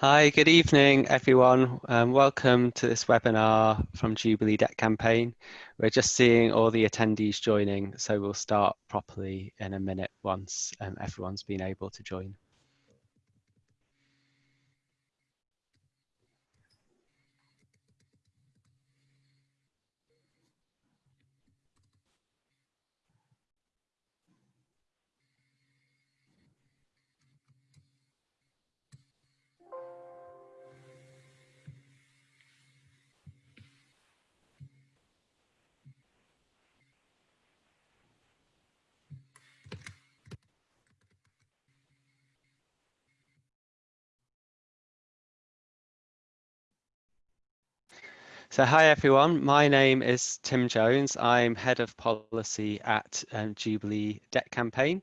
Hi, good evening, everyone. Um, welcome to this webinar from Jubilee Debt Campaign. We're just seeing all the attendees joining, so we'll start properly in a minute once um, everyone's been able to join. So hi everyone, my name is Tim Jones. I'm Head of Policy at um, Jubilee Debt Campaign.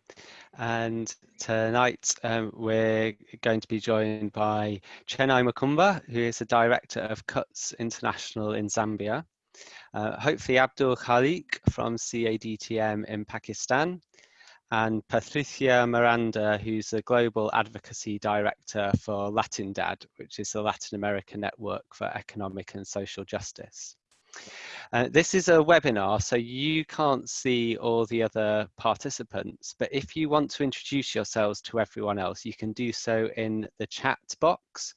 And tonight um, we're going to be joined by Chenai Mukumba, who is the Director of CUTS International in Zambia. Uh, hopefully Abdul Khalik from CADTM in Pakistan and Patricia Miranda, who's the Global Advocacy Director for Latindadd, which is the Latin American Network for Economic and Social Justice. Uh, this is a webinar, so you can't see all the other participants, but if you want to introduce yourselves to everyone else, you can do so in the chat box.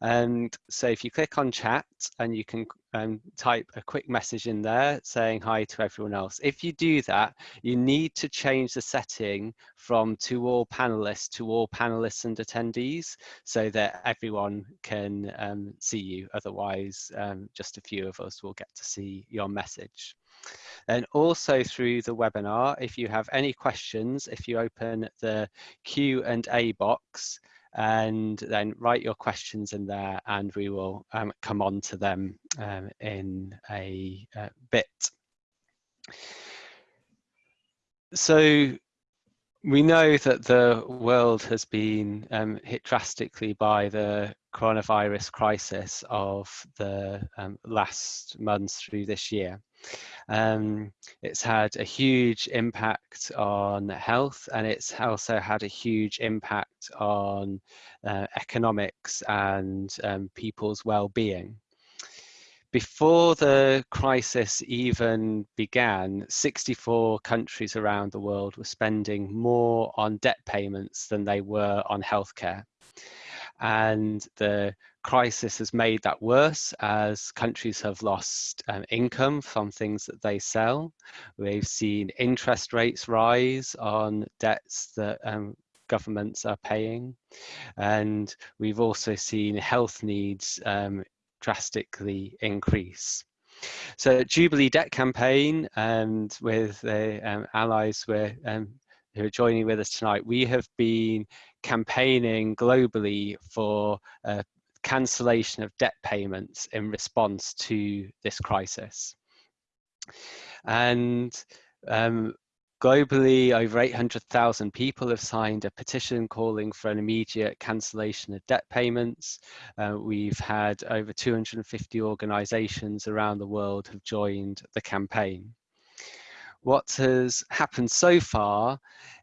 And so if you click on chat and you can um, type a quick message in there saying hi to everyone else. If you do that, you need to change the setting from to all panelists to all panelists and attendees so that everyone can um, see you. Otherwise, um, just a few of us will get to see your message. And also through the webinar, if you have any questions, if you open the Q&A box, and then write your questions in there and we will um, come on to them um, in a, a bit. So we know that the world has been um, hit drastically by the coronavirus crisis of the um, last months through this year. Um, it's had a huge impact on health and it's also had a huge impact on uh, economics and um, people's well-being. Before the crisis even began, 64 countries around the world were spending more on debt payments than they were on healthcare. And the crisis has made that worse as countries have lost um, income from things that they sell. We've seen interest rates rise on debts that um, governments are paying. And we've also seen health needs um, drastically increase. So Jubilee Debt Campaign and with the um, allies we're, um, who are joining with us tonight, we have been campaigning globally for cancellation of debt payments in response to this crisis. And um, globally, over 800,000 people have signed a petition calling for an immediate cancellation of debt payments. Uh, we've had over 250 organizations around the world have joined the campaign. What has happened so far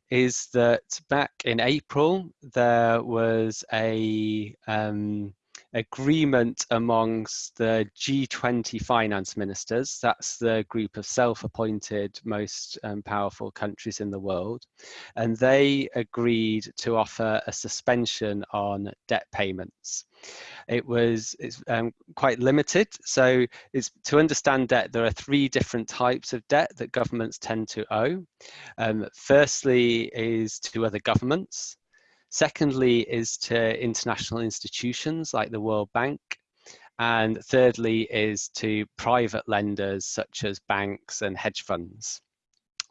is that back in April, there was a um, agreement amongst the G20 finance ministers, that's the group of self-appointed most um, powerful countries in the world, and they agreed to offer a suspension on debt payments. It was it's um, quite limited, so it's to understand debt, there are three different types of debt that governments tend to owe. Um, firstly is to other governments, Secondly is to international institutions like the World Bank. And thirdly is to private lenders such as banks and hedge funds.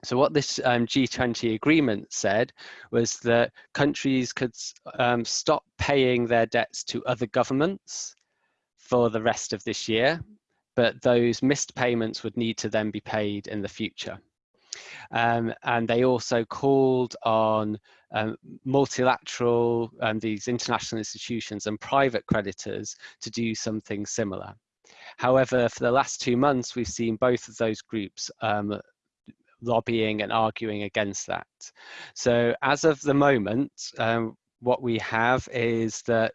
So what this um, G20 agreement said was that countries could um, stop paying their debts to other governments for the rest of this year, but those missed payments would need to then be paid in the future. Um, and they also called on um, multilateral, um, these international institutions and private creditors to do something similar. However, for the last two months, we've seen both of those groups um, lobbying and arguing against that. So as of the moment, um, what we have is that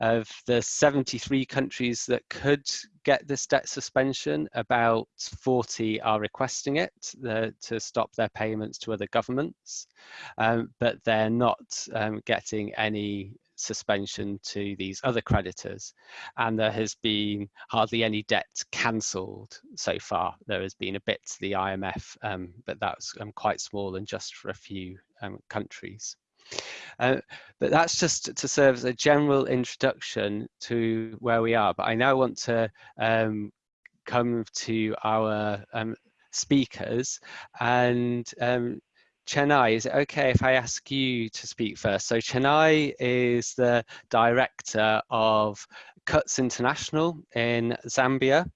of the 73 countries that could get this debt suspension, about 40 are requesting it the, to stop their payments to other governments, um, but they're not um, getting any suspension to these other creditors. And there has been hardly any debt cancelled so far. There has been a bit to the IMF, um, but that's um, quite small and just for a few um, countries. Uh, but that's just to serve as a general introduction to where we are. But I now want to um, come to our um, speakers and um, Chenai, is it okay if I ask you to speak first? So Chenai is the director of Cuts International in Zambia,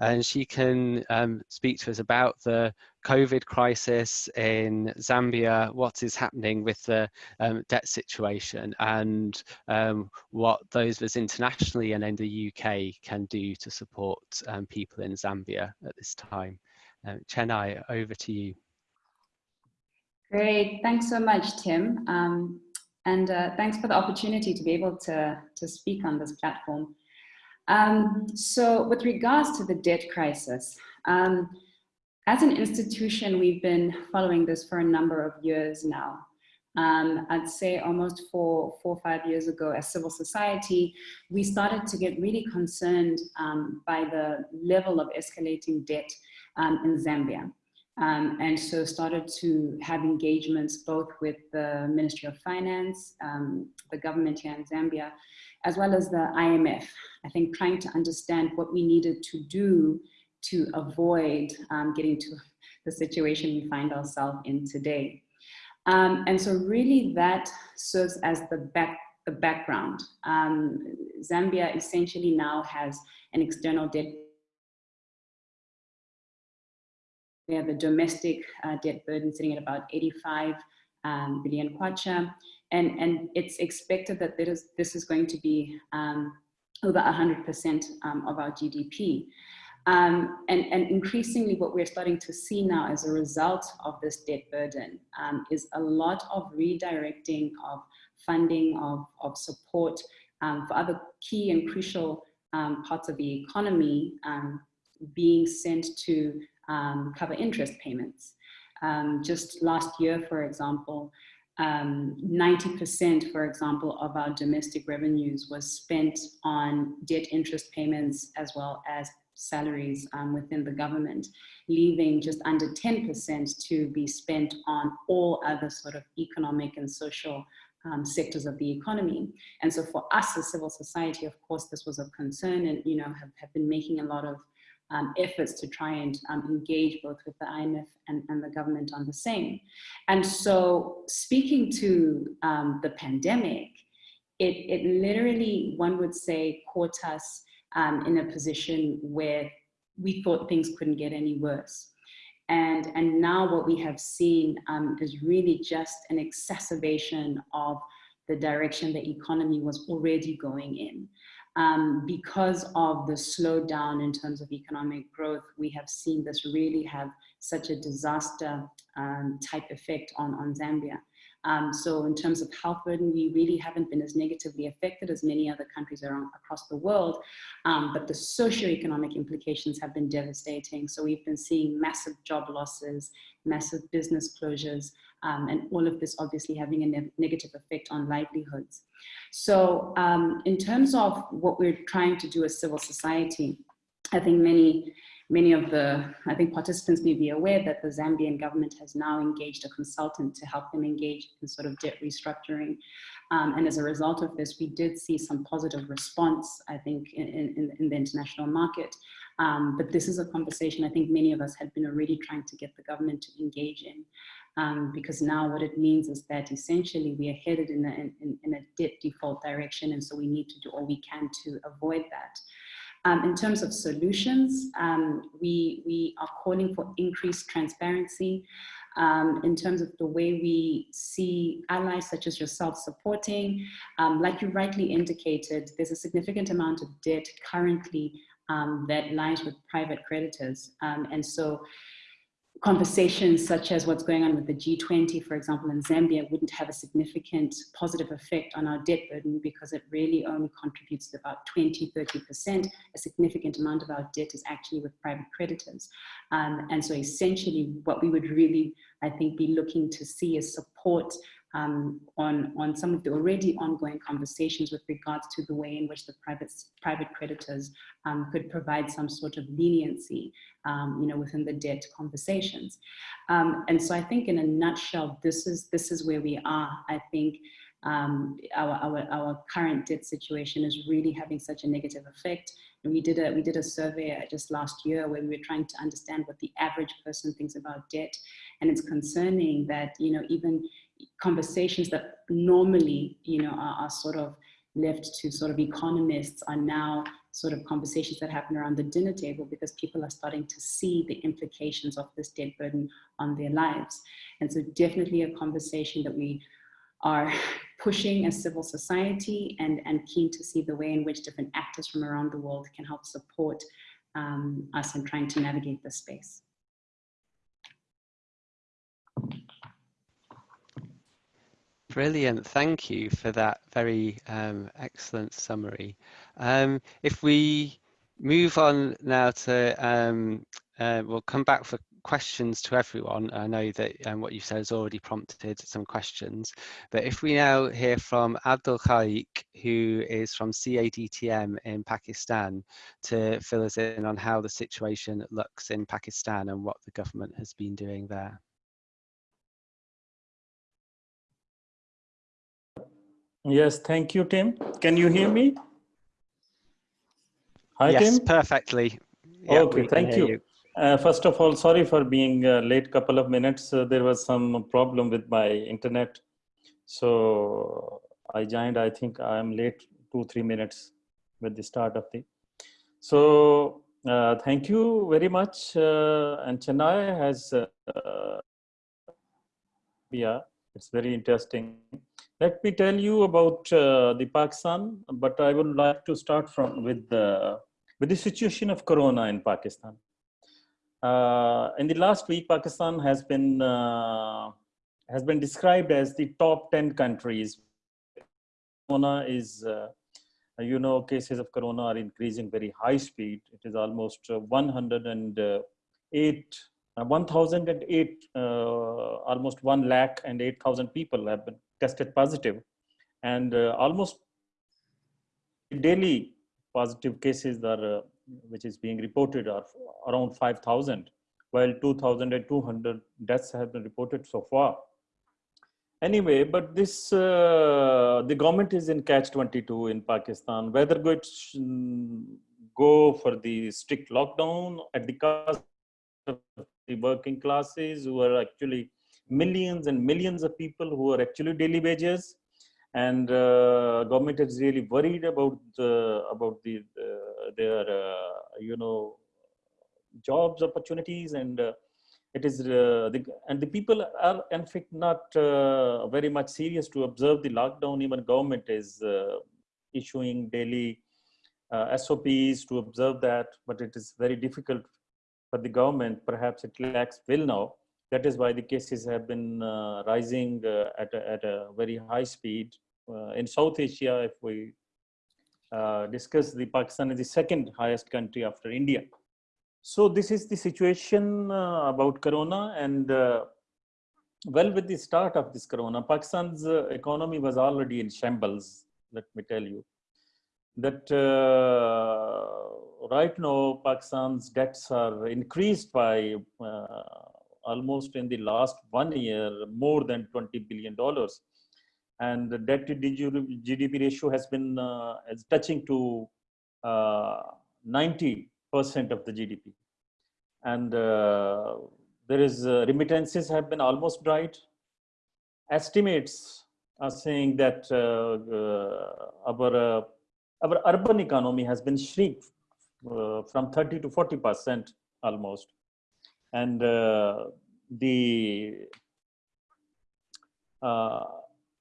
and she can um, speak to us about the COVID crisis in Zambia, what is happening with the um, debt situation, and um, what those of us internationally and in the UK can do to support um, people in Zambia at this time. Uh, Chenai, over to you. Great, thanks so much, Tim. Um, and uh, thanks for the opportunity to be able to, to speak on this platform. Um, so with regards to the debt crisis, um, as an institution, we've been following this for a number of years now. Um, I'd say almost four, four or five years ago as civil society, we started to get really concerned um, by the level of escalating debt um, in Zambia. Um, and so started to have engagements both with the Ministry of Finance, um, the government here in Zambia, as well as the IMF. I think trying to understand what we needed to do to avoid um, getting to the situation we find ourselves in today. Um, and so really that serves as the back the background. Um, Zambia essentially now has an external debt We have a domestic uh, debt burden sitting at about 85 um, billion kwacha, and, and it's expected that this is, this is going to be um, over 100% um, of our GDP. Um, and, and increasingly what we're starting to see now as a result of this debt burden um, is a lot of redirecting of funding, of, of support um, for other key and crucial parts of the economy being sent to cover interest payments. Just last year, for example, 90%, um, for example, of our domestic revenues was spent on debt interest payments as well as salaries um, within the government, leaving just under 10% to be spent on all other sort of economic and social um, sectors of the economy. And so for us as civil society, of course, this was of concern and, you know, have, have been making a lot of um, efforts to try and um, engage both with the IMF and, and, the government on the same. And so speaking to um, the pandemic, it, it literally, one would say, caught us um, in a position where we thought things couldn't get any worse. And, and now what we have seen um, is really just an exacerbation of the direction the economy was already going in um, because of the slowdown in terms of economic growth, we have seen this really have such a disaster um, type effect on, on Zambia. Um, so in terms of health burden, we really haven't been as negatively affected as many other countries around, across the world, um, but the socioeconomic implications have been devastating. So we've been seeing massive job losses, massive business closures, um, and all of this obviously having a ne negative effect on livelihoods. So um, in terms of what we're trying to do as civil society, I think many many of the, I think participants may be aware that the Zambian government has now engaged a consultant to help them engage in sort of debt restructuring. Um, and as a result of this, we did see some positive response, I think, in, in, in the international market. Um, but this is a conversation I think many of us had been already trying to get the government to engage in. Um, because now what it means is that essentially we are headed in a, in, in a debt default direction and so we need to do all we can to avoid that. Um, in terms of solutions, um, we, we are calling for increased transparency um, in terms of the way we see allies such as yourself supporting. Um, like you rightly indicated, there's a significant amount of debt currently um, that lies with private creditors. Um, and so conversations such as what's going on with the G20, for example, in Zambia wouldn't have a significant positive effect on our debt burden because it really only contributes to about 20, 30%. A significant amount of our debt is actually with private creditors. Um, and so essentially what we would really, I think, be looking to see is support um, on, on some of the already ongoing conversations with regards to the way in which the private, private creditors um, could provide some sort of leniency, um, you know, within the debt conversations. Um, and so I think in a nutshell, this is, this is where we are. I think um, our, our, our current debt situation is really having such a negative effect. And we did a we did a survey just last year where we were trying to understand what the average person thinks about debt, and it's concerning that you know even conversations that normally, you know, are, are, sort of left to sort of economists are now sort of conversations that happen around the dinner table because people are starting to see the implications of this debt burden on their lives. And so definitely a conversation that we are pushing as civil society and, and keen to see the way in which different actors from around the world can help support um, us in trying to navigate this space. Brilliant, thank you for that very um, excellent summary. Um, if we move on now to, um, uh, we'll come back for questions to everyone. I know that um, what you said has already prompted some questions, but if we now hear from Abdul Khalik, who is from CADTM in Pakistan, to fill us in on how the situation looks in Pakistan and what the government has been doing there. Yes, thank you, Tim. Can you hear me? Hi, yes, Tim. perfectly. okay, thank you. you. Uh, first of all, sorry for being uh, late couple of minutes. Uh, there was some problem with my internet. So I joined, I think I'm late two, three minutes with the start of the. So uh, thank you very much. Uh, and Chenai has, uh, yeah, it's very interesting. Let me tell you about uh, the Pakistan, but I would like to start from with the, with the situation of Corona in Pakistan. Uh, in the last week, Pakistan has been uh, has been described as the top 10 countries. Corona is, uh, you know, cases of Corona are increasing very high speed. It is almost uh, 108 uh, 1008 uh, almost 1 lakh and 8000 people have been tested positive. And uh, almost daily positive cases are uh, which is being reported are around 5000 while 2200 deaths have been reported so far. Anyway but this uh, the government is in catch 22 in pakistan. Whether go, go for the strict lockdown at the cost of the working classes who are actually millions and millions of people who are actually daily wages. And uh, government is really worried about the, about the uh, their uh, you know jobs opportunities. And uh, it is uh, the, and the people are in fact not very much serious to observe the lockdown. Even government is issuing daily SOPs to observe that. But it is very difficult for the government, perhaps it lacks will now. That is why the cases have been uh, rising uh, at, a, at a very high speed. Uh, in South Asia, if we uh, discuss the Pakistan is the second highest country after India. So this is the situation uh, about Corona and uh, well with the start of this Corona, Pakistan's economy was already in shambles, let me tell you that uh, right now Pakistan's debts are increased by uh, almost in the last one year more than 20 billion dollars. And the debt to GDP ratio has been uh, is touching to 90 percent of the GDP and uh, there is uh, remittances have been almost dried. Estimates are saying that uh, our our urban economy has been shrink uh, from 30 to 40 percent almost and uh, the uh,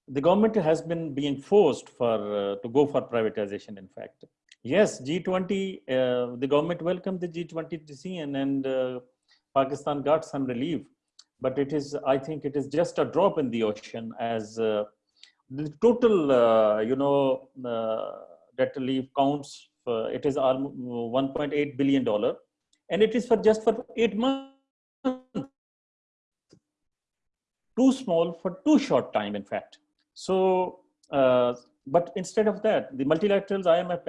the government has been being forced for uh, to go for privatization in fact. Yes g20 uh, the government welcomed the g20 decision and uh, Pakistan got some relief, but it is, I think it is just a drop in the ocean as uh, the total, you know, debt relief counts, it is 1.8 billion dollar, and it is for just for eight months. Too small for too short time, in fact. So, uh, but instead of that, the multilaterals, IMF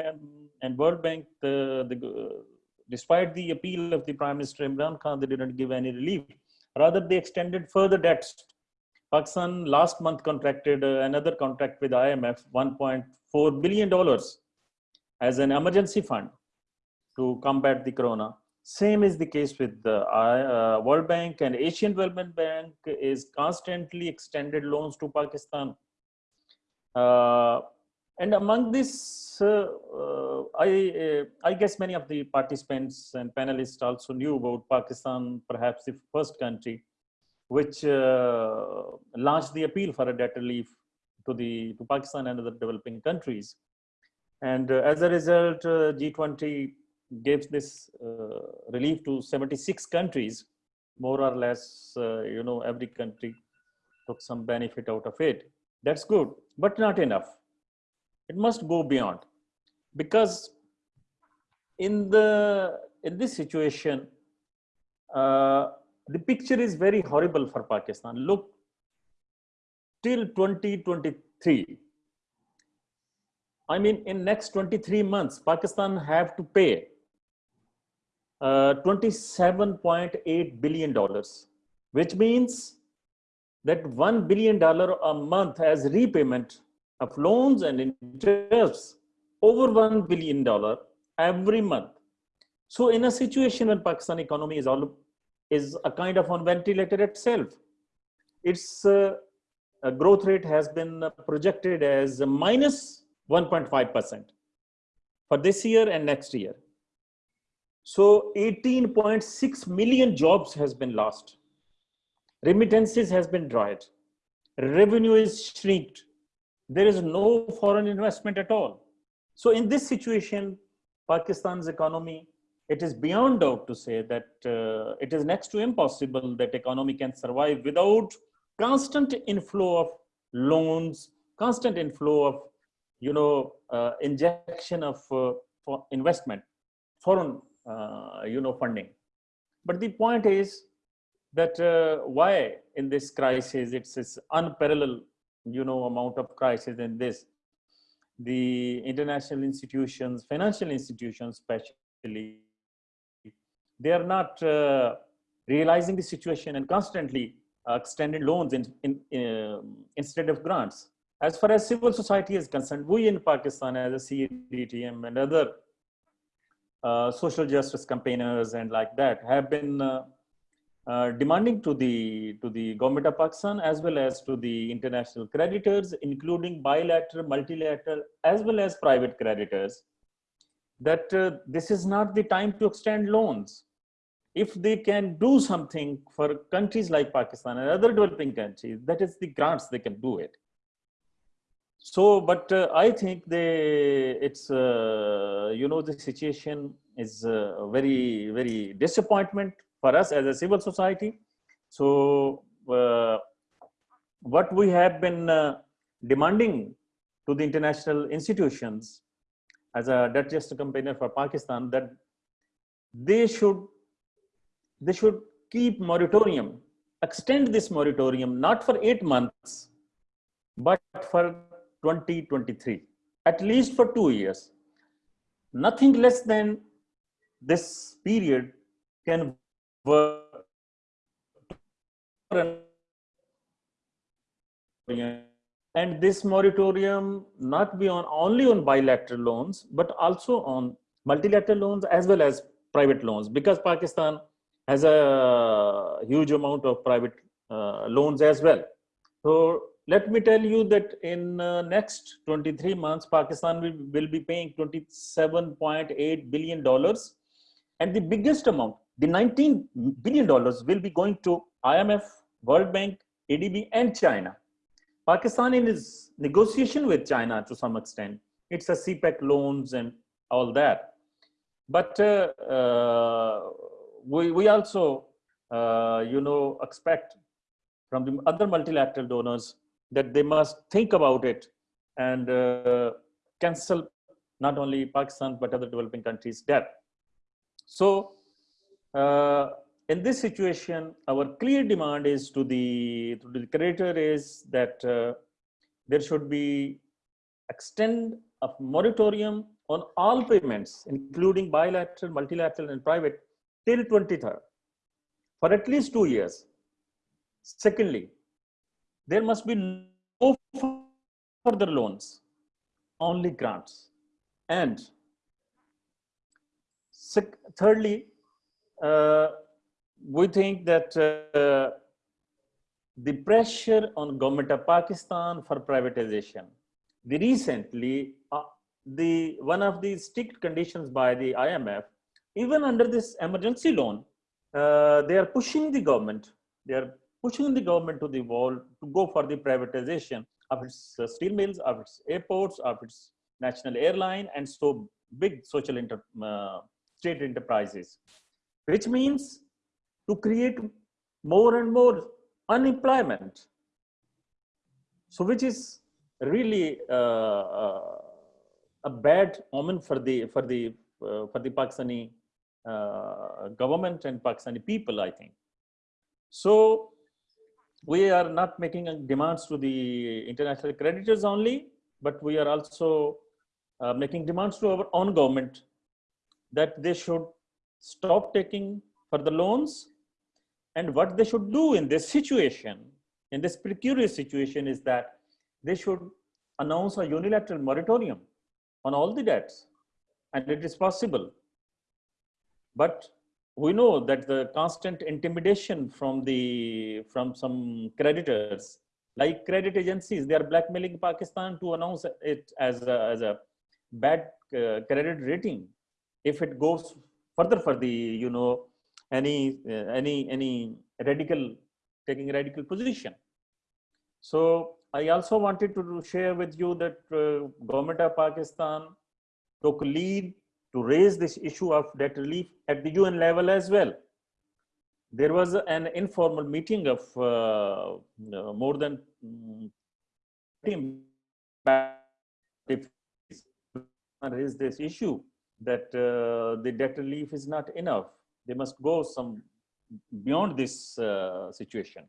and World Bank, the, the, despite the appeal of the Prime Minister Imran Khan, they didn't give any relief. Rather, they extended further debts. Pakistan last month contracted uh, another contract with IMF, 1.4 billion dollars as an emergency fund to combat the corona. Same is the case with the uh, World Bank and Asian Development Bank is constantly extended loans to Pakistan. Uh, and among this, uh, uh I, uh, I guess many of the participants and panelists also knew about Pakistan, perhaps the first country which uh, launched the appeal for a debt relief to the to Pakistan and other developing countries. And as a result, G20 gave this uh, relief to 76 countries, more or less, uh, you know, every country took some benefit out of it. That's good, but not enough. It must go beyond because in the in this situation, uh, the picture is very horrible for Pakistan. Look, till 2023, I mean, in next 23 months, Pakistan have to pay uh, $27.8 billion, which means that $1 billion a month as repayment of loans and interest over $1 billion every month. So in a situation when Pakistan economy is all is a kind of on ventilator itself, its uh, growth rate has been projected as minus 1.5% for this year and next year. So 18.6 million jobs has been lost. Remittances has been dried. Revenue is shrinked. There is no foreign investment at all. So in this situation, Pakistan's economy, it is beyond doubt to say that uh, it is next to impossible that economy can survive without constant inflow of loans, constant inflow of, you know, uh, injection of uh, investment, foreign you know, funding. But the point is that uh, why in this crisis, it's this unparalleled, you know, amount of crisis in this, the international institutions, financial institutions especially, they are not uh, realizing the situation and constantly uh, extending loans in, in, uh, instead of grants. As far as civil society is concerned, we in Pakistan as a CDTM and other uh, social justice campaigners and like that have been uh, uh, demanding to the to the government of Pakistan as well as to the international creditors, including bilateral, multilateral, as well as private creditors, that uh, this is not the time to extend loans. If they can do something for countries like Pakistan and other developing countries, that is the grants they can do it so but uh, i think they it's uh, you know the situation is uh, very very disappointment for us as a civil society. So uh, what we have been uh, demanding to the international institutions as a justice campaigner for pakistan that they should they should keep moratorium extend this moratorium not for 8 months but for 2023, at least for two years. Nothing less than this period can work and this moratorium not be on only on bilateral loans but also on multilateral loans as well as private loans because pakistan has a huge amount of private uh, loans as well so let me tell you that in uh, next 23 months, Pakistan will, will be paying 27.8 billion dollars, and the biggest amount, the 19 billion dollars, will be going to IMF, World Bank, ADB, and China. Pakistan in its negotiation with China to some extent, it's a CPEC loans and all that. But uh, uh, we, we also uh, you know, expect from the other multilateral donors that they must think about it and uh, cancel not only Pakistan but other developing countries' debt. So, uh, in this situation, our clear demand is to the to the creditor is that uh, there should be extend a moratorium on all payments, including bilateral, multilateral, and private, till 23rd for at least two years. Secondly, there must be no further loans, only grants. And thirdly, uh, we think that uh, the pressure on government of Pakistan for privatization, the recently, uh, the one of the strict conditions by the IMF, even under this emergency loan, uh, they are pushing the government, they are pushing the government to the wall to go for the privatization of its uh, steel mills, of its airports, of its national airline, and so big social inter, uh, state enterprises, which means to create more and more unemployment. So which is really uh, uh, a bad omen for the for the uh, for the Pakistani government and Pakistani people, I think. So we are not making demands to the international creditors only, but we are also uh, making demands to our own government that they should stop taking for the loans and what they should do in this situation, in this precarious situation is that they should announce a unilateral moratorium on all the debts and it is possible. But we know that the constant intimidation from the from some creditors like credit agencies they are blackmailing pakistan to announce it as a, as a bad uh, credit rating. If it goes further for the you know any uh, any any radical taking radical position. So i also wanted to share with you that uh, government of pakistan took lead to raise this issue of debt relief at the un level as well there was an informal meeting of uh, more than um, raise this issue that uh, the debt relief is not enough. They must go some beyond this uh, situation.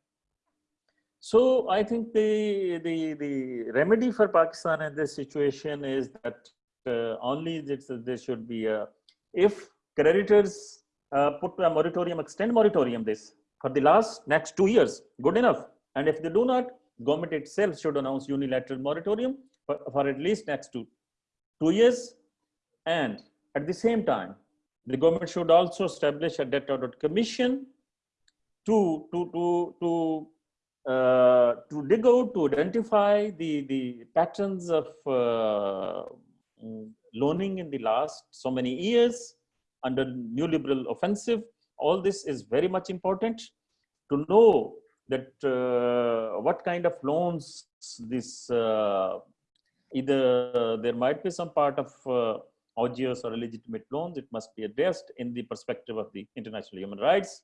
So I think the, the, the remedy for Pakistan in this situation is that uh, only this, there should be a, if creditors uh, put a moratorium, extend moratorium this for the last next two years, good enough. And if they do not, government itself should announce unilateral moratorium for, for at least next two, two years. And at the same time, the government should also establish a debt audit commission to, to, to, to, uh, to dig out, to identify the, the patterns of uh, loaning in the last so many years under neoliberal offensive. All this is very much important to know that uh, what kind of loans this uh, either there might be some part of uh, odious or illegitimate loans. It must be addressed in the perspective of the international human rights.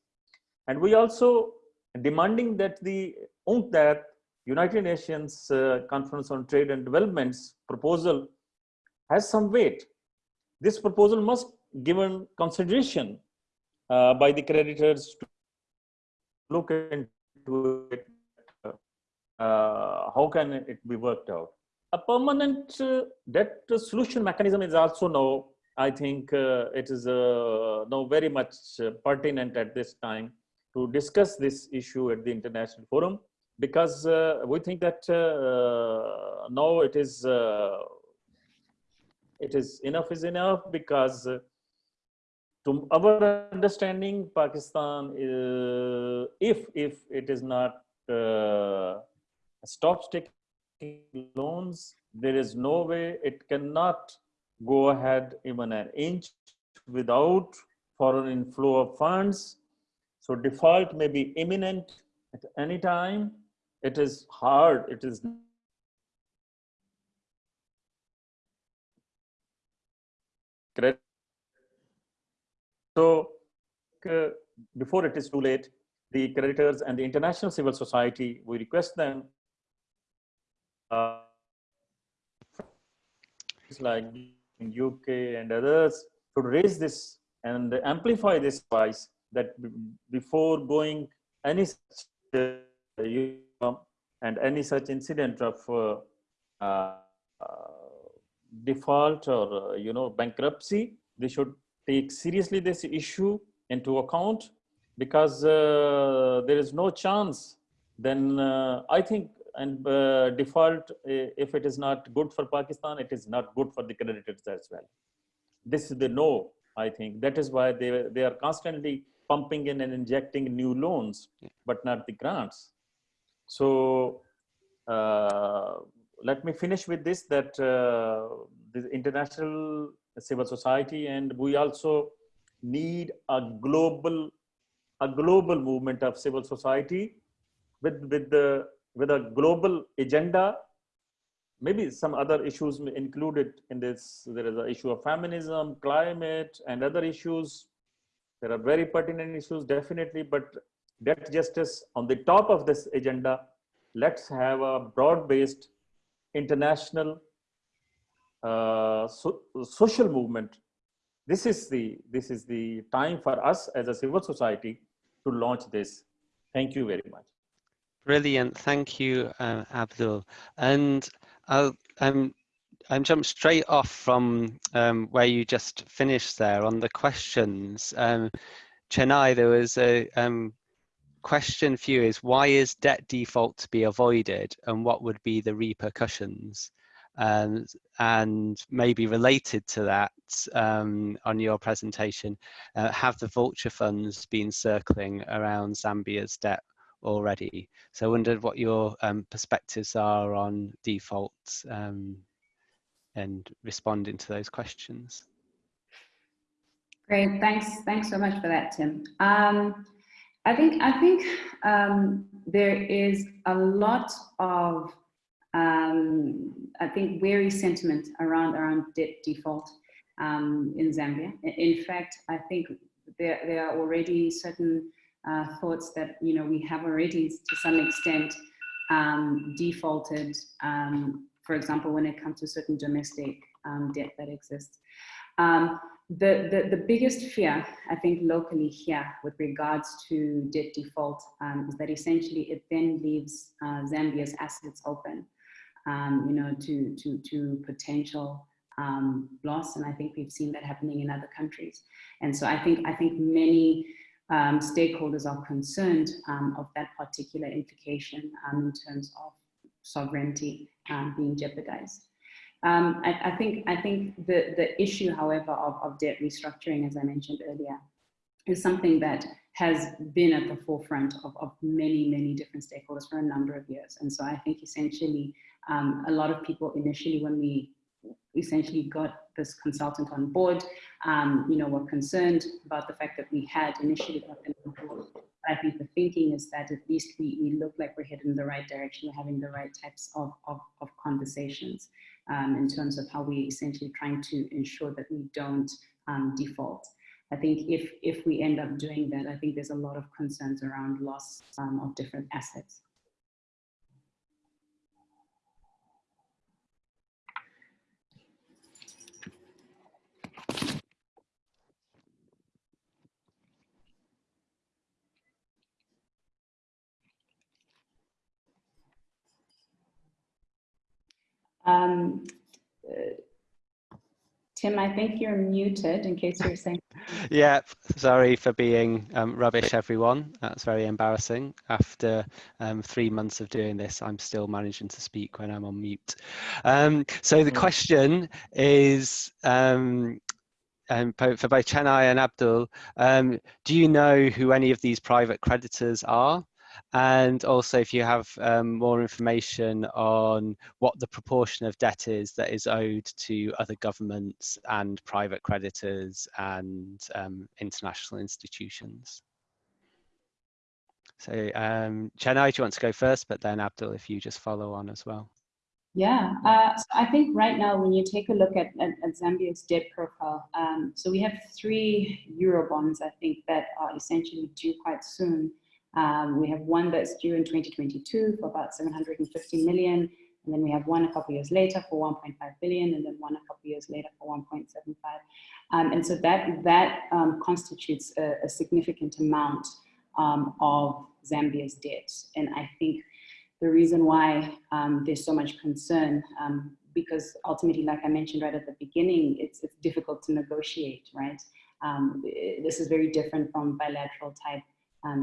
And we also demanding that the UNCTAD, United Nations uh, Conference on Trade and Development's proposal has some weight. This proposal must given consideration uh, by the creditors to look into it. Uh, how can it be worked out? A permanent uh, debt solution mechanism is also now, I think uh, it is uh, now very much uh, pertinent at this time to discuss this issue at the international forum because we think that now it is it is enough is enough because to our understanding, Pakistan, uh, if if it is not uh, stops taking loans, there is no way it cannot go ahead even an inch without foreign inflow of funds. So default may be imminent at any time. It is hard. It is credit so uh, before it is too late, the creditors and the international civil society, we request them uh, like UK and others to raise this and amplify this voice that before going any such, uh, and any such incident of uh, uh, default or uh, you know bankruptcy, they should take seriously this issue into account because uh, there is no chance then uh, I think and uh, default, if it is not good for Pakistan, it is not good for the creditors as well. This is the no, I think. That is why they, they are constantly pumping in and injecting new loans, but not the grants. So uh, let me finish with this, that uh, the international civil society and we also need a global, a global movement of civil society with, with the with a global agenda. Maybe some other issues included in this. There is an issue of feminism climate and other issues. There are very pertinent issues definitely but debt justice on the top of this agenda. Let's have a broad-based international uh, so, social movement this is the this is the time for us as a civil society to launch this thank you very much Brilliant, thank you, uh, Abdul. And I'll um, I'm jump straight off from um, where you just finished there on the questions. Um, Chenai, there was a um, question for you is why is debt default to be avoided and what would be the repercussions? Um, and maybe related to that um, on your presentation, uh, have the vulture funds been circling around Zambia's debt already. So I wondered what your um, perspectives are on defaults um, and responding to those questions. Great, thanks. Thanks so much for that, Tim. Um, I think I think um, there is a lot of um, I think wary sentiment around around debt default um, in Zambia. In fact, I think there there are already certain uh, thoughts that you know we have already to some extent um, defaulted, um, for example, when it comes to certain domestic um, debt that exists. Um, the, the, the biggest fear, I think, locally here with regards to debt default um, is that essentially it then leaves uh, Zambia's assets open, um, you know, to, to, to potential loss. And I think we've seen that happening in other countries. And so I think, I think many um, stakeholders are concerned um, of that particular implication um, in terms of sovereignty um, being jeopardized. Um, I, I, think I think the the issue, however, of, of debt restructuring, as I mentioned earlier, is something that has been at the forefront of, of many many different stakeholders for a number of years. And so I think essentially um, a lot of people initially when we essentially got this consultant on board, um, you know, were concerned about the fact that we had initially got them on board. I think the thinking is that at least we, we look like we're heading in the right direction, we're having the right types of, of, of conversations um, in terms of how we essentially trying to ensure that we don't um, default. I think if, if we end up doing that, I think there's a lot of concerns around loss um, of different assets. Um, uh, Tim, I think you're muted in case you're saying. yeah, sorry for being um, rubbish, everyone. That's very embarrassing. After um, three months of doing this, I'm still managing to speak when I'm on mute. Um, so the hmm. question is, um, um, for both Chenai and Abdul, um, do you know who any of these private creditors are? And also if you have um, more information on what the proportion of debt is that is owed to other governments and private creditors and um, international institutions. So um, Chenai, do you want to go first, but then Abdul, if you just follow on as well. Yeah, uh, so I think right now when you take a look at, at, at Zambia's debt profile, um, so we have three Euro bonds, I think, that are essentially due quite soon Um, we have one that's due in 2022 for about 750 million. And then we have one a couple years later for 1.5 billion, and then one a couple years later for 1.75. Um, and so that, that um, constitutes a, a, significant amount um, of Zambia's debt. And I think the reason why um, there's so much concern, um, because ultimately, like I mentioned right at the beginning, it's, it's difficult to negotiate, right? Um, this is very different from bilateral type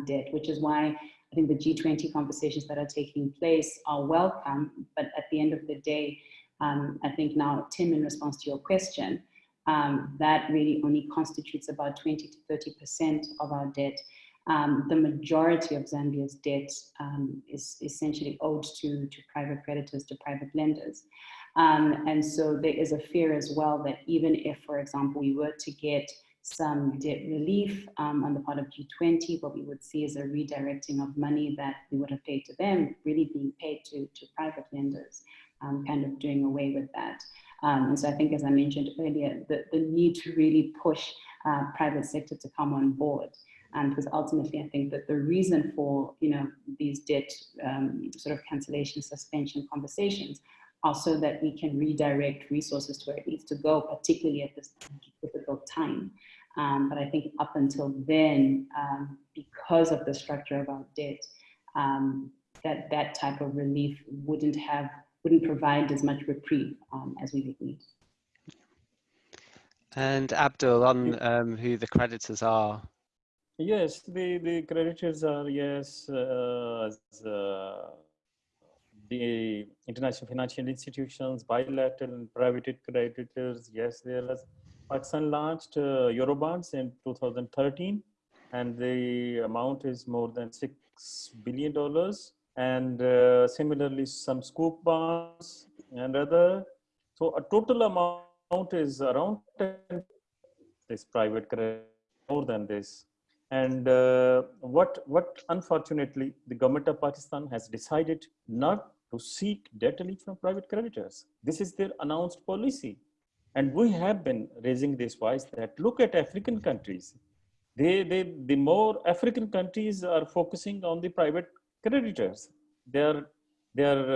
debt, which is why I think the G20 conversations that are taking place are welcome, but at the end of the day, um, I think now, Tim, in response to your question, um, that really only constitutes about 20 to 30% of our debt. Um, the majority of Zambia's debt um, is essentially owed to, to private creditors, to private lenders. Um, and so there is a fear as well that even if, for example, we were to get some debt relief um, on the part of G20. What we would see is a redirecting of money that we would have paid to them, really being paid to, to private lenders, um, kind of doing away with that. Um, and so I think, as I mentioned earlier, the, the need to really push uh, private sector to come on board. Um, because ultimately, I think that the reason for you know these debt um, sort of cancellation suspension conversations are so that we can redirect resources to where it needs to go, particularly at this difficult time. Um, but I think up until then, um, because of the structure of our debt, um, that that type of relief wouldn't have wouldn't provide as much reprieve um, as we would need. And Abdul, on um, who the creditors are. Yes, the, the creditors are, yes, uh, uh, the international financial institutions, bilateral and private creditors, yes, there is. Pakistan launched uh, Eurobonds in 2013 and the amount is more than six billion dollars. And uh, similarly some sukuk bonds and other. So a total amount is around 10 this private credit more than this. And uh, what what unfortunately the government of pakistan has decided not to seek debt relief from private creditors this is their announced policy and we have been raising this voice that look at African countries. They, they, the more African countries are focusing on the private creditors. They're, they're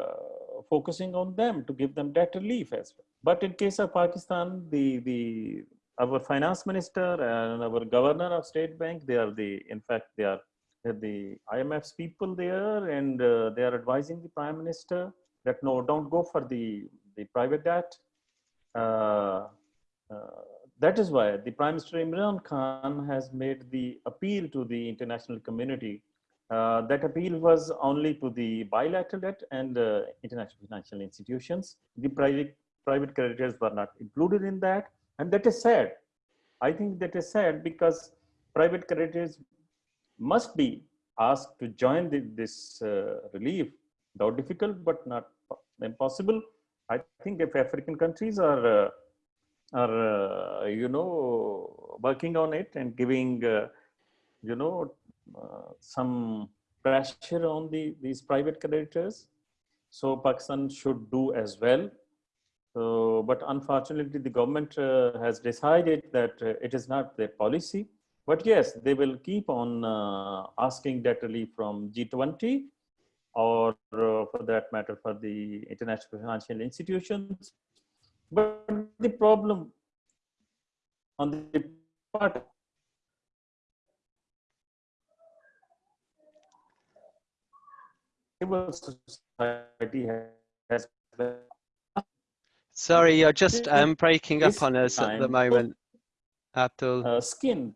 uh, focusing on them to give them debt relief as well. But in case of Pakistan, the, the, our finance minister and our governor of state bank, they are the, in fact, they are the IMF's people there and uh, they are advising the prime minister that no, don't go for the, the private debt uh, uh, that is why the Prime Minister Imran Khan has made the appeal to the international community. Uh, that appeal was only to the bilateral debt and uh, international financial institutions. The private, private creditors were not included in that. And that is sad. I think that is sad because private creditors must be asked to join the, this uh, relief, though difficult but not impossible. I think if African countries are uh, are uh, you know working on it and giving uh, you know uh, some pressure on the these private creditors, so Pakistan should do as well. But unfortunately, the government uh, has decided that it is not their policy. But yes, they will keep on asking debt relief from G20 or uh, for that matter for the international financial institutions. But the problem on the part society has Sorry, you're just um, breaking up on us at the moment, Abdul. Uh, skin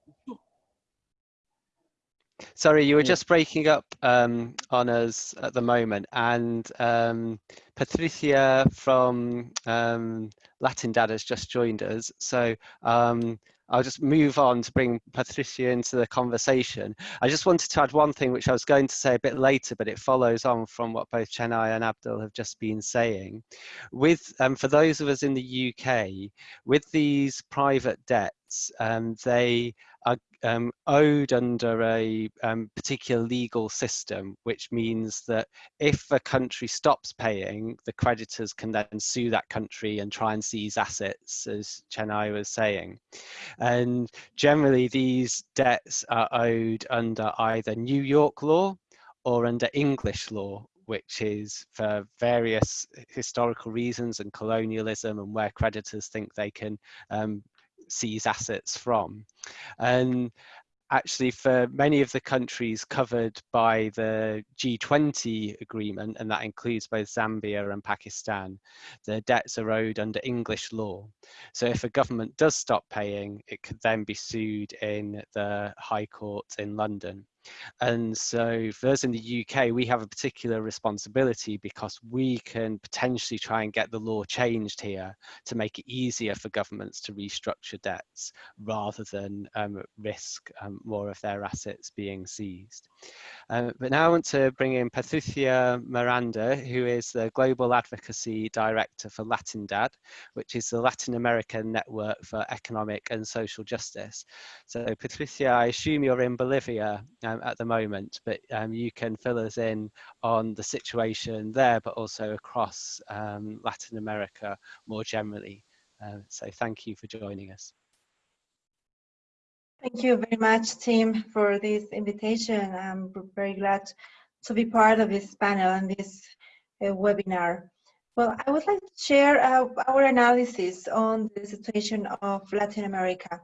Sorry, you were just breaking up um, on us at the moment, and um, Patricia from um, Latindadd has just joined us. So um, I'll just move on to bring Patricia into the conversation. I just wanted to add one thing, which I was going to say a bit later, but it follows on from what both Chenai and Abdul have just been saying. With um, for those of us in the UK, with these private debts, um, they um, owed under a um, particular legal system, which means that if a country stops paying, the creditors can then sue that country and try and seize assets, as Chenai was saying. And generally, these debts are owed under either New York law or under English law, which is for various historical reasons and colonialism and where creditors think they can um, seize assets from. And actually for many of the countries covered by the G20 agreement, and that includes both Zambia and Pakistan, the debts are owed under English law. So if a government does stop paying, it could then be sued in the High Court in London. And so for us in the UK, we have a particular responsibility because we can potentially try and get the law changed here to make it easier for governments to restructure debts rather than um, risk um, more of their assets being seized. Uh, but now I want to bring in Patricia Miranda, who is the Global Advocacy Director for Latindadd, which is the Latin American Network for Economic and Social Justice. So Patricia, I assume you're in Bolivia um, at the moment, but um, you can fill us in on the situation there, but also across um, Latin America more generally. Uh, so thank you for joining us. Thank you very much, Tim, for this invitation. I'm very glad to be part of this panel and this uh, webinar. Well, I would like to share uh, our analysis on the situation of Latin America.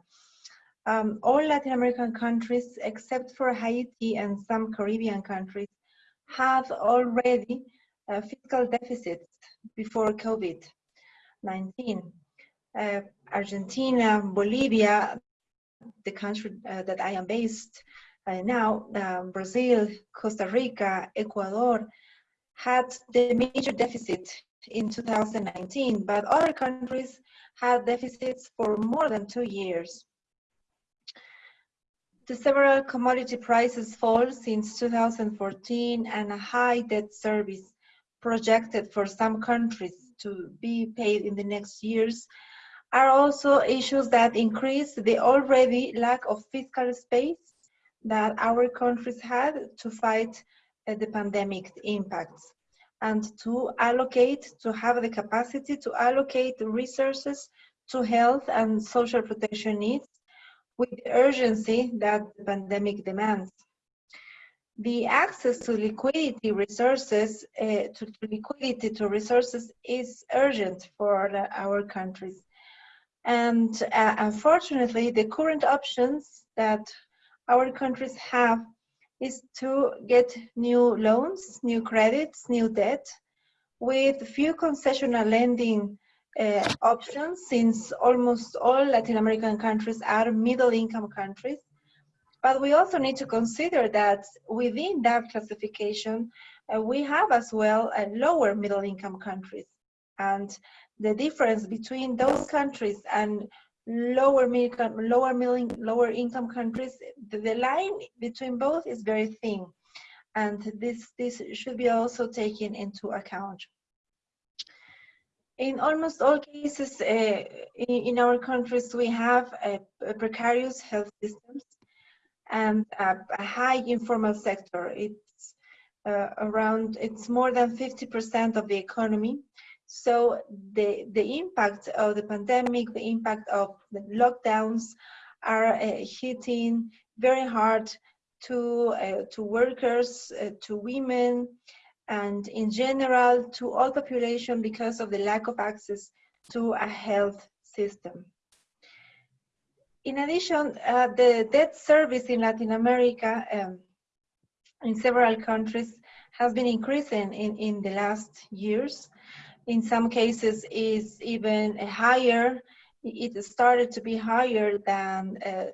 Um, all Latin American countries, except for Haiti and some Caribbean countries, have already uh, fiscal deficits before COVID-19. Uh, Argentina, Bolivia, the country uh, that I am based uh, now, um, Brazil, Costa Rica, Ecuador, had the major deficit in 2019, but other countries had deficits for more than two years. The several commodity prices fall since 2014 and a high debt service projected for some countries to be paid in the next years are also issues that increase the already lack of fiscal space that our countries had to fight uh, the pandemic impacts and to allocate, to have the capacity to allocate resources to health and social protection needs with the urgency that the pandemic demands. The access to liquidity resources, uh, to, liquidity to resources is urgent for our countries and uh, unfortunately, the current options that our countries have is to get new loans, new credits, new debt, with few concessional lending uh, options since almost all Latin American countries are middle income countries. But we also need to consider that within that classification, uh, we have as well uh, lower middle income countries. And the difference between those countries and lower income, lower middle, lower income countries, the, the, line between both is very thin, and this this should be also taken into account. In almost all cases uh, in, our countries, we have a precarious health systems and a, a high informal sector. It's uh, around, it's more than 50% of the economy so the, the impact of the pandemic, the impact of the lockdowns are uh, hitting very hard to, uh, to workers, uh, to women, and in general to all population because of the lack of access to a health system. In addition, uh, the debt service in Latin America um, in several countries has been increasing in, in the last years in some cases is even higher. It started to be higher than uh,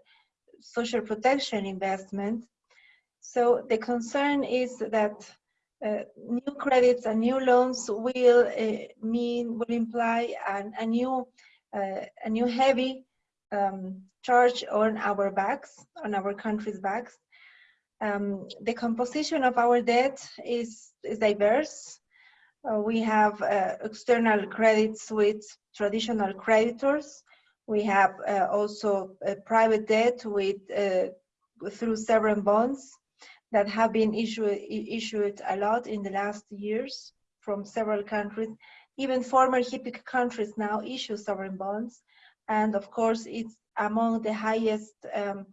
social protection investment. So the concern is that uh, new credits and new loans will uh, mean will imply an, a new uh, a new heavy um, charge on our backs, on our country's backs. Um, the composition of our debt is, is diverse. Uh, we have uh, external credits with traditional creditors. We have uh, also private debt with through sovereign bonds that have been issued, issued a lot in the last years from several countries. Even former HIPC countries now issue sovereign bonds. And of course, it's among the highest um,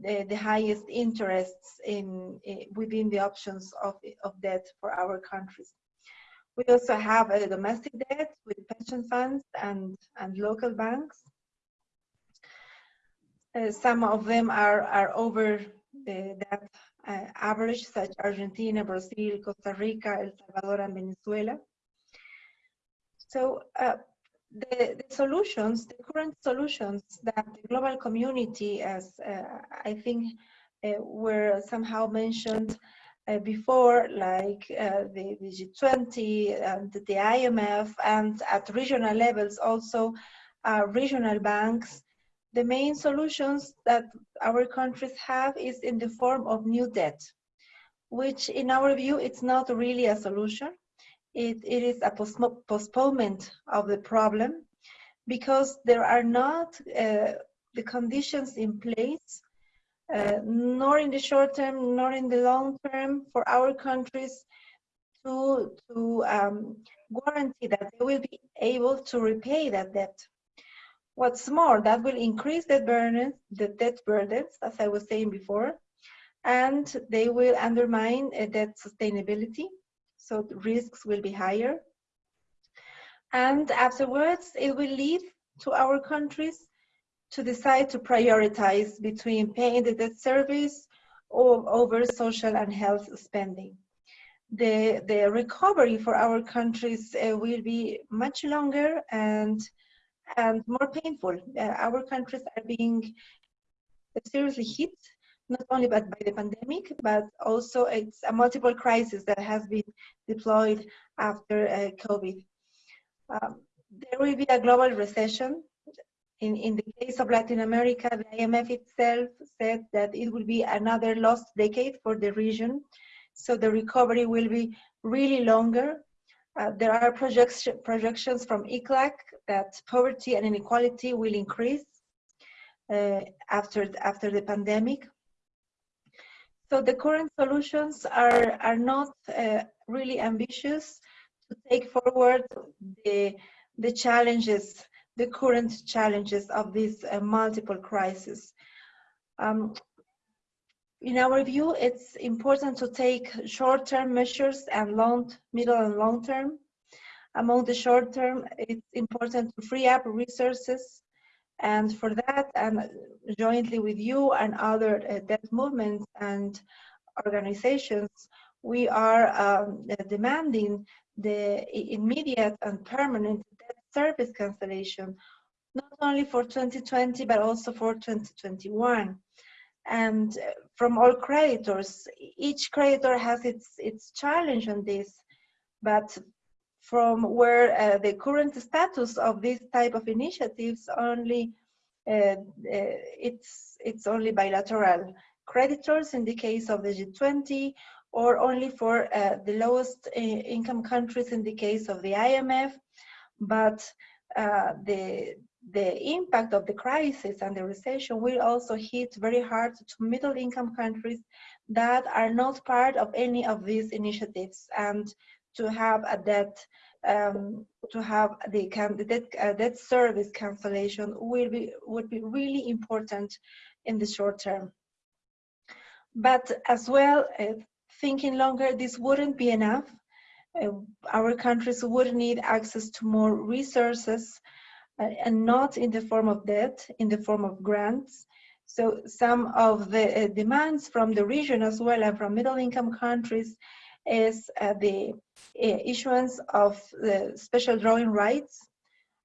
the, the, highest interests in, in, within the options of, of debt for our countries. We also have a domestic debt with pension funds and, and local banks. Uh, some of them are, are over the, that uh, average, such Argentina, Brazil, Costa Rica, El Salvador, and Venezuela. So uh, the, the, solutions, the current solutions that the global community, as uh, I think uh, were somehow mentioned uh, before, like uh, the, the, G20 and the IMF, and at regional levels also regional banks, the main solutions that our countries have is in the form of new debt, which in our view, it's not really a solution it, it is a postponement of the problem because there are not uh, the conditions in place, uh, nor in the short term, nor in the long term for our countries to, to um, guarantee that they will be able to repay that debt. What's more, that will increase the burden, the debt burdens, as I was saying before, and they will undermine uh, debt sustainability so risks will be higher. And afterwards, it will lead to our countries to decide to prioritize between paying the debt service or over social and health spending. The, the recovery for our countries uh, will be much longer and, and more painful. Uh, our countries are being seriously hit not only by, by the pandemic, but also it's a multiple crisis that has been deployed after uh, COVID. Um, there will be a global recession. In, in the case of Latin America, the IMF itself said that it will be another lost decade for the region. So the recovery will be really longer. Uh, there are projection, projections from ECLAC that poverty and inequality will increase uh, after, after the pandemic. So the current solutions are, are not uh, really ambitious to take forward the, the challenges, the current challenges of this uh, multiple crisis. Um, in our view, it's important to take short-term measures and long, middle and long-term. Among the short-term, it's important to free up resources and for that, and jointly with you and other uh, debt movements and organizations, we are um, demanding the immediate and permanent debt service cancellation, not only for 2020, but also for 2021. And uh, from all creditors, each creditor has its, its challenge on this, but from where uh, the current status of this type of initiatives only uh, uh, it's it's only bilateral. Creditors in the case of the G20 or only for uh, the lowest uh, income countries in the case of the IMF but uh, the the impact of the crisis and the recession will also hit very hard to middle income countries that are not part of any of these initiatives and to have a debt um, to have the candidate uh, debt service cancellation will be would be really important in the short term. But as well, uh, thinking longer, this wouldn't be enough. Uh, our countries would need access to more resources and not in the form of debt, in the form of grants. So some of the uh, demands from the region as well and from middle income countries is uh, the uh, issuance of the special drawing rights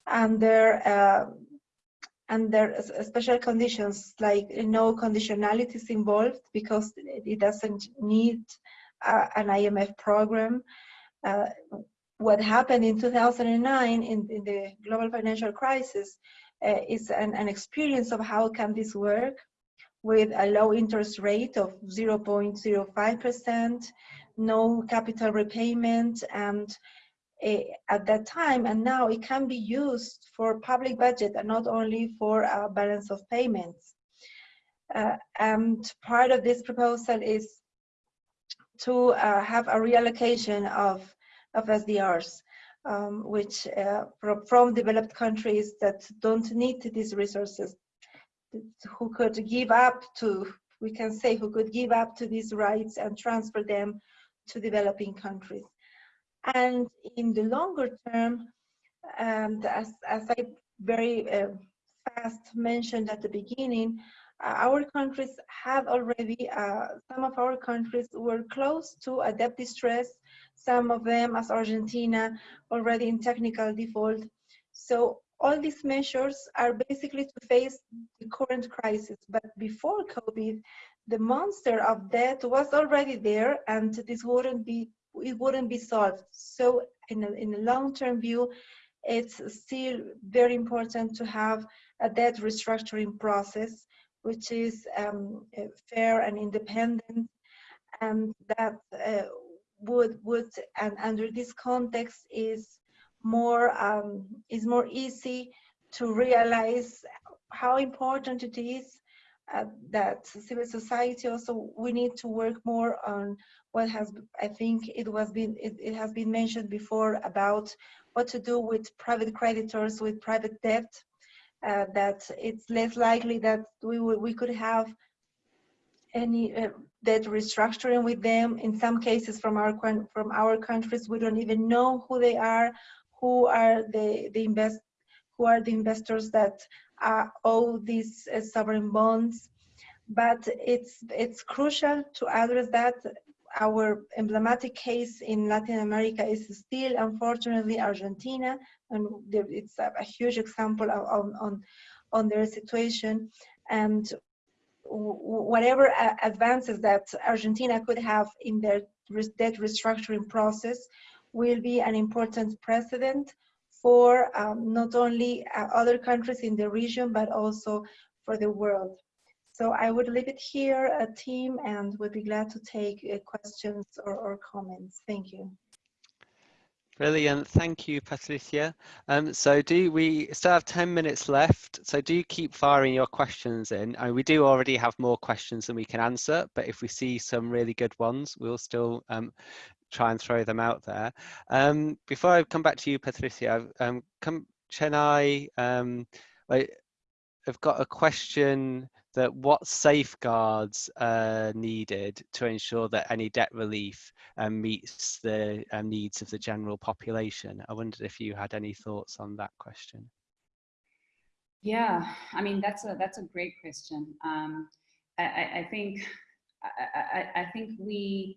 under uh, under special conditions like no conditionalities involved because it doesn't need uh, an IMF program. What happened in 2009 in, in the global financial crisis uh, is an, an, experience of how can this work with a low interest rate of 0.05%, no capital repayment and uh, at that time, and now it can be used for public budget and not only for uh, balance of payments. Uh, and part of this proposal is to uh, have a reallocation of, of SDRs, um, which uh, from, developed countries that don't need these resources, who could give up to, we can say, who could give up to these rights and transfer them to developing countries. And in the longer term, and as, as I very uh, fast mentioned at the beginning, uh, our countries have already, uh, some of our countries were close to a debt distress, some of them as Argentina already in technical default. So all these measures are basically to face the current crisis. But before COVID, the monster of debt was already there and this wouldn't be, it wouldn't be solved. So in a, in a long-term view, it's still very important to have a debt restructuring process which is um, fair and independent, and that uh, would would and under this context is more um, is more easy to realize how important it is uh, that civil society also we need to work more on what has I think it was been it, it has been mentioned before about what to do with private creditors with private debt uh, that it's less likely that we we could have any uh, debt restructuring with them. In some cases, from our from our countries, we don't even know who they are, who are the the invest, who are the investors that uh, owe these uh, sovereign bonds. But it's it's crucial to address that our emblematic case in Latin America is still, unfortunately, Argentina, and it's a, a huge example on, on, on their situation. And whatever advances that Argentina could have in their debt restructuring process will be an important precedent for um, not only uh, other countries in the region, but also for the world. So I would leave it here, a team, and would be glad to take uh, questions or, or, comments. Thank you. Brilliant, thank you, Patricia. Um, so do we still have 10 minutes left, so do keep firing your questions in. And we do already have more questions than we can answer, but if we see some really good ones, we'll still um, try and throw them out there. Um, before I come back to you, Patricia, um, come, can I, um, I've got a question that what safeguards are needed to ensure that any debt relief um, meets the um, needs of the general population. I wondered if you had any thoughts on that question. Yeah, I mean that's a that's a great question. Um, I, I, think I, I, think we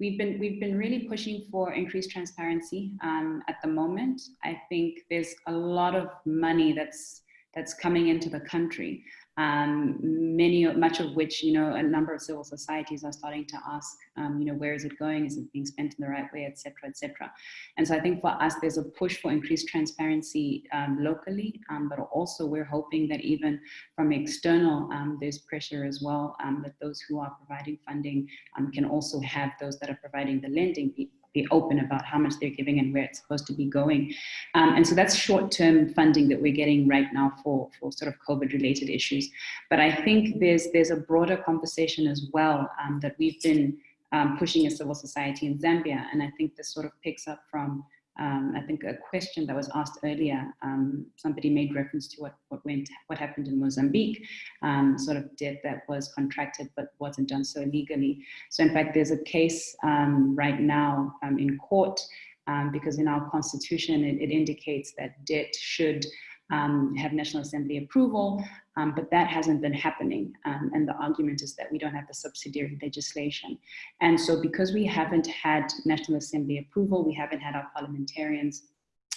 we've been we've been really pushing for increased transparency um, at the moment. I think there's a lot of money that's that's coming into the country um, many, much of which, you know, a number of civil societies are starting to ask, um, you know, where is it going? Is it being spent in the right way, etc., etc. And so I think for us, there's a push for increased transparency um, locally, um, but also we're hoping that even from external, um, there's pressure as well um, that those who are providing funding can also have those that are providing the lending be open about how much they're giving and where it's supposed to be going. Um, and so that's short-term funding that we're getting right now for, for sort of COVID-related issues. But I think there's, there's a broader conversation as well um, that we've been um, pushing as civil society in Zambia. And I think this sort of picks up from um, I think a question that was asked earlier, um, somebody made reference to what, what went, what happened in Mozambique, um, sort of debt that was contracted but wasn't done so legally. So in fact, there's a case um, right now um, in court um, because in our constitution, it, it indicates that debt should um, have National Assembly approval, um, but that hasn't been happening. Um, and the argument is that we don't have the subsidiary legislation. And so because we haven't had National Assembly approval, we haven't had our parliamentarians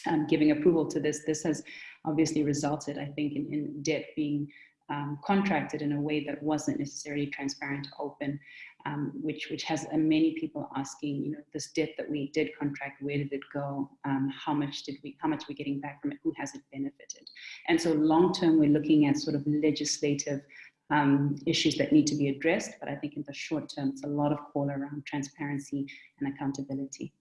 um, giving approval to this, this has obviously resulted, I think, in, in debt being um, contracted in a way that wasn't necessarily transparent, or open, um, which which has uh, many people asking, you know, this debt that we did contract, where did it go? Um, how much did we, how much are we getting back from it? Who has it benefited? And so long term, we're looking at sort of legislative um, issues that need to be addressed. But I think in the short term, it's a lot of call around transparency and accountability.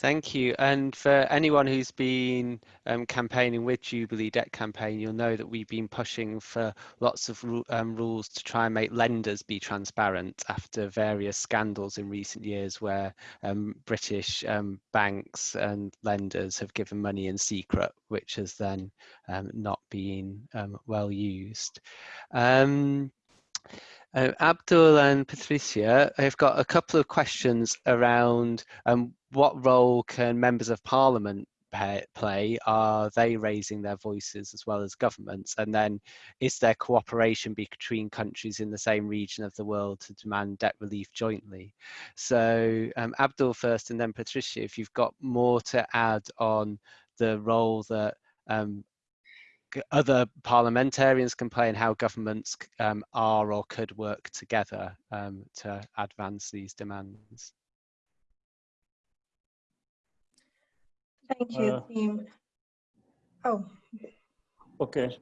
Thank you. And for anyone who's been um, campaigning with Jubilee Debt Campaign, you'll know that we've been pushing for lots of um, rules to try and make lenders be transparent after various scandals in recent years where um, British um, banks and lenders have given money in secret, which has then um, not been um, well used. Uh, Abdul and Patricia, I've got a couple of questions around um, what role can members of parliament play? Are they raising their voices as well as governments? And then is there cooperation between countries in the same region of the world to demand debt relief jointly? So um, Abdul first and then Patricia, if you've got more to add on the role that um, other parliamentarians can play and how governments um, are or could work together um, to advance these demands. Thank you, Uh, Tim. Oh, Okay.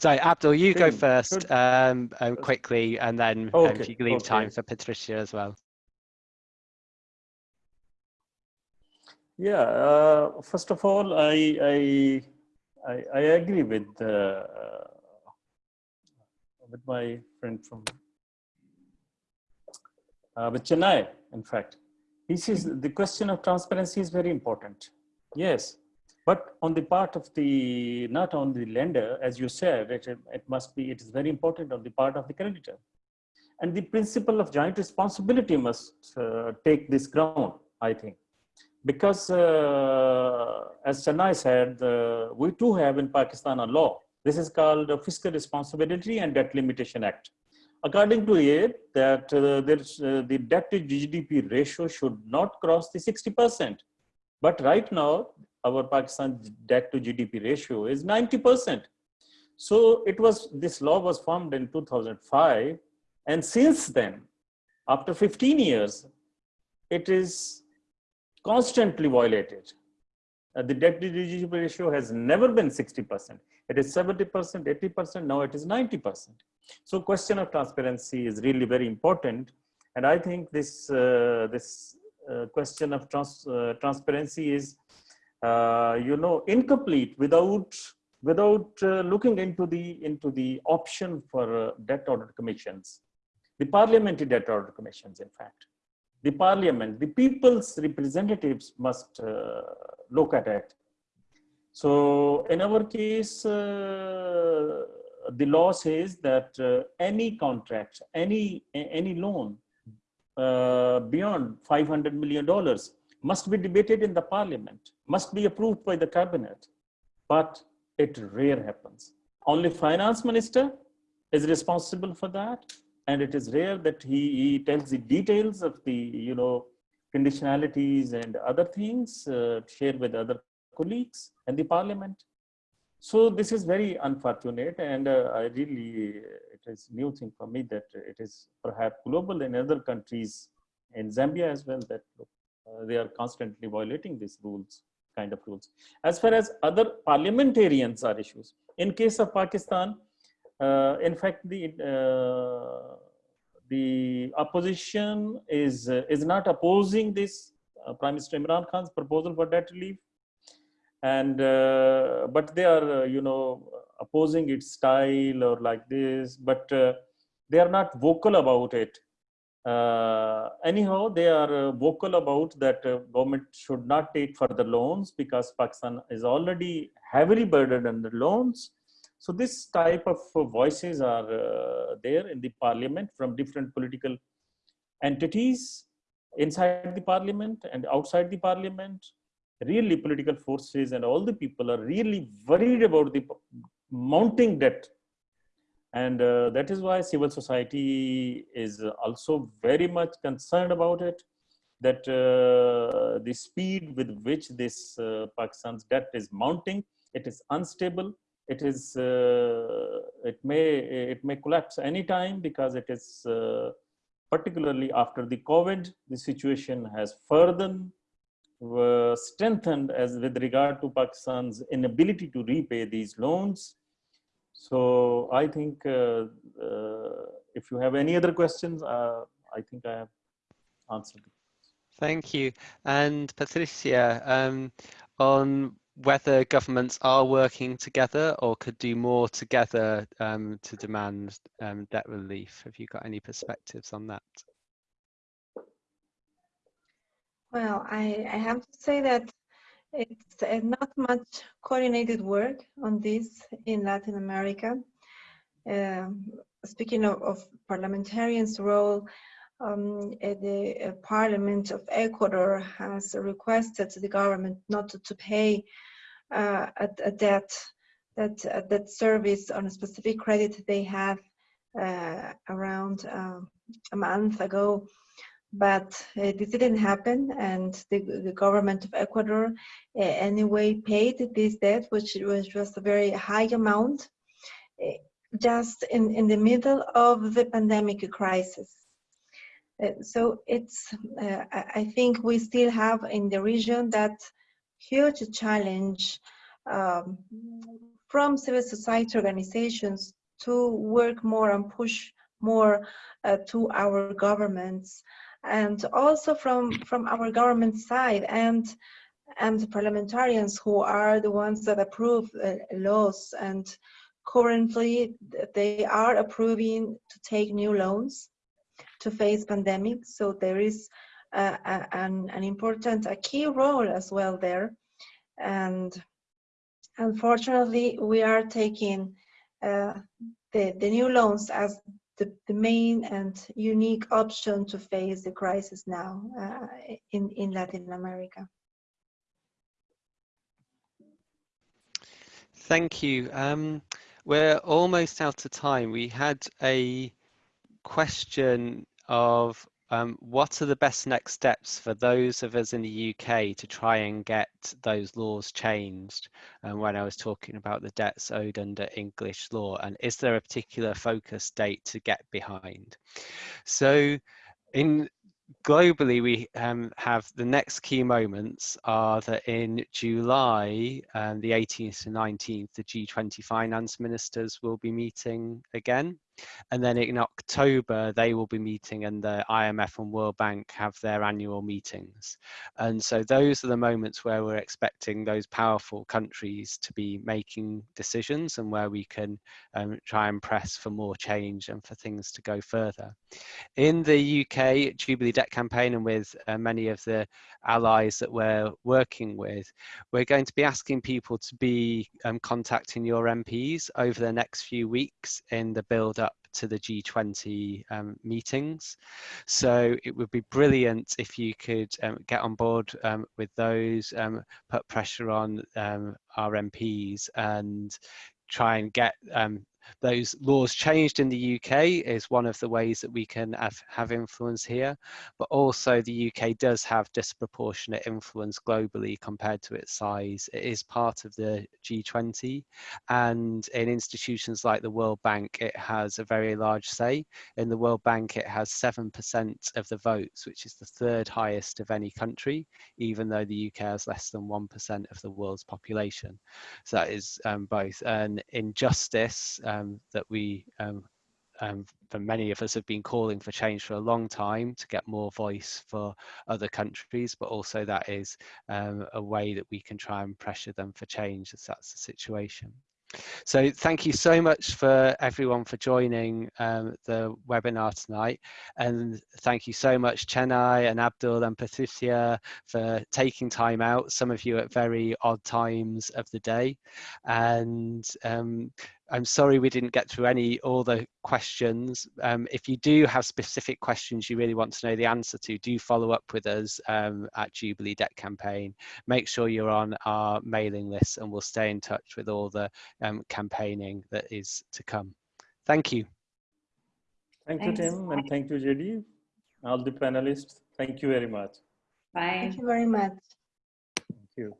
Sorry, Abdul, you go first um, um, quickly, and then um, Okay, if you can leave time for Patricia as well. Yeah. Uh, first of all, I I I, I agree with uh, with my friend from uh, with Chenai. In fact, he is the question of transparency is very important. Yes, but on the part of the not on the lender, as you said, it, it must be. It is very important on the part of the creditor, and the principle of joint responsibility must uh, take this ground. I think because uh, as Chenai said, uh, we too have in Pakistan a law. This is called Fiscal Responsibility and Debt Limitation Act. According to it, that uh, uh, the debt to GDP ratio should not cross the 60%. But right now, our Pakistan debt to GDP ratio is 90%. So it was, this law was formed in 2005. And since then, after 15 years, it is constantly violated. Uh, the debt to GDP ratio has never been 60%. It is 70%, 80%, now it is 90%. So question of transparency is really very important. And I think this, uh, this uh, question of trans uh, transparency is, uh, you know, incomplete without, without uh, looking into the, into the option for debt audit commissions, the parliamentary debt audit commissions, in fact the parliament, the people's representatives must uh, look at it. So in our case, uh, the law says that uh, any contract, any, any loan uh, beyond $500 million must be debated in the parliament, must be approved by the cabinet, but it rare happens. Only finance minister is responsible for that and it is rare that he, he tells the details of the you know conditionalities and other things uh, shared with other colleagues and the parliament. So this is very unfortunate. And uh, i really it is new thing for me that it is perhaps global in other countries in zambia as well that uh, they are constantly violating these rules kind of rules. As far as other parliamentarians are issues in case of pakistan uh, in fact, the uh, the opposition is uh, is not opposing this uh, Prime Minister Imran Khan's proposal for debt relief, and uh, but they are uh, you know opposing its style or like this, but they are not vocal about it. anyhow, they are vocal about that government should not take further loans because Pakistan is already heavily burdened under loans so this type of uh, voices are uh, there in the parliament from different political entities inside the parliament and outside the parliament. Really political forces and all the people are really worried about the mounting debt. And uh, that is why civil society is also very much concerned about it that uh, the speed with which this uh, Pakistan's debt is mounting, it is unstable it is uh, it may it may collapse anytime because it is uh, particularly after the covid the situation has further uh, strengthened as with regard to pakistan's inability to repay these loans so i think uh, uh, if you have any other questions uh, i think i have answered Thank you. And Patricia, um, on whether governments are working together or could do more together um, to demand um, debt relief. Have you got any perspectives on that? Well, I, I have to say that it's uh, not much coordinated work on this in Latin America. Um, speaking of, of, parliamentarians' role, um, the uh, Parliament of Ecuador has requested the government not to, to pay uh, a, a, debt that uh, that service on a specific credit they have uh, around um, a month ago but uh, this didn't happen and the, the government of Ecuador uh, anyway paid this debt which was just a very high amount just in, in the middle of the pandemic crisis. Uh, so it's, uh, I think we still have in the region that huge challenge um, from civil society organizations to work more and push more uh, to our governments. And also from from our government side and and parliamentarians who are the ones that approve uh, laws. And currently they are approving to take new loans to face pandemic so there is uh, an, an important a key role as well there and unfortunately we are taking uh, the, the new loans as the, the main and unique option to face the crisis now uh, in, in Latin America. Thank you. Um, we're almost out of time. We had a question of um, what are the best next steps for those of us in the UK to try and get those laws changed? And when I was talking about the debts owed under English law, and is there a particular focus date to get behind? So in globally, we um, have the next key moments are that in July, um, the 18th and 19th, the G20 finance ministers will be meeting again. And then in October, they will be meeting and the IMF and World Bank have their annual meetings. And so those are the moments where we're expecting those powerful countries to be making decisions and where we can um, try and press for more change and for things to go further. In the UK Jubilee Debt Campaign and with uh, many of the allies that we're working with, we're going to be asking people to be um, contacting your MPs over the next few weeks in the build up to the G20 um, meetings. So it would be brilliant if you could um, get on board um, with those, um, put pressure on um, our MPs and try and get um, those laws changed in the UK is one of the ways that we can have, have influence here, but also the UK does have disproportionate influence globally compared to its size. It is part of the G20 and in institutions like the World Bank, it has a very large say. In the World Bank, it has 7% of the votes, which is the third highest of any country, even though the UK has less than 1% of the world's population. So that is um, both an injustice um, that we, um, um, for many of us, have been calling for change for a long time to get more voice for other countries, but also that is um, a way that we can try and pressure them for change if that's the situation. So thank you so much for everyone for joining um, the webinar tonight. And thank you so much Chenai and Abdul and Patricia for taking time out, some of you at very odd times of the day. And um, I'm sorry we didn't get through any all the questions. Um, if you do have specific questions you really want to know the answer to, do follow up with us um, at Jubilee Debt Campaign. Make sure you're on our mailing list and we'll stay in touch with all the um, campaigning that is to come. Thank you. Thank Thanks. you, Tim, and thank you, JD. All the panelists, thank you very much. Bye. Thank you very much. Thank you.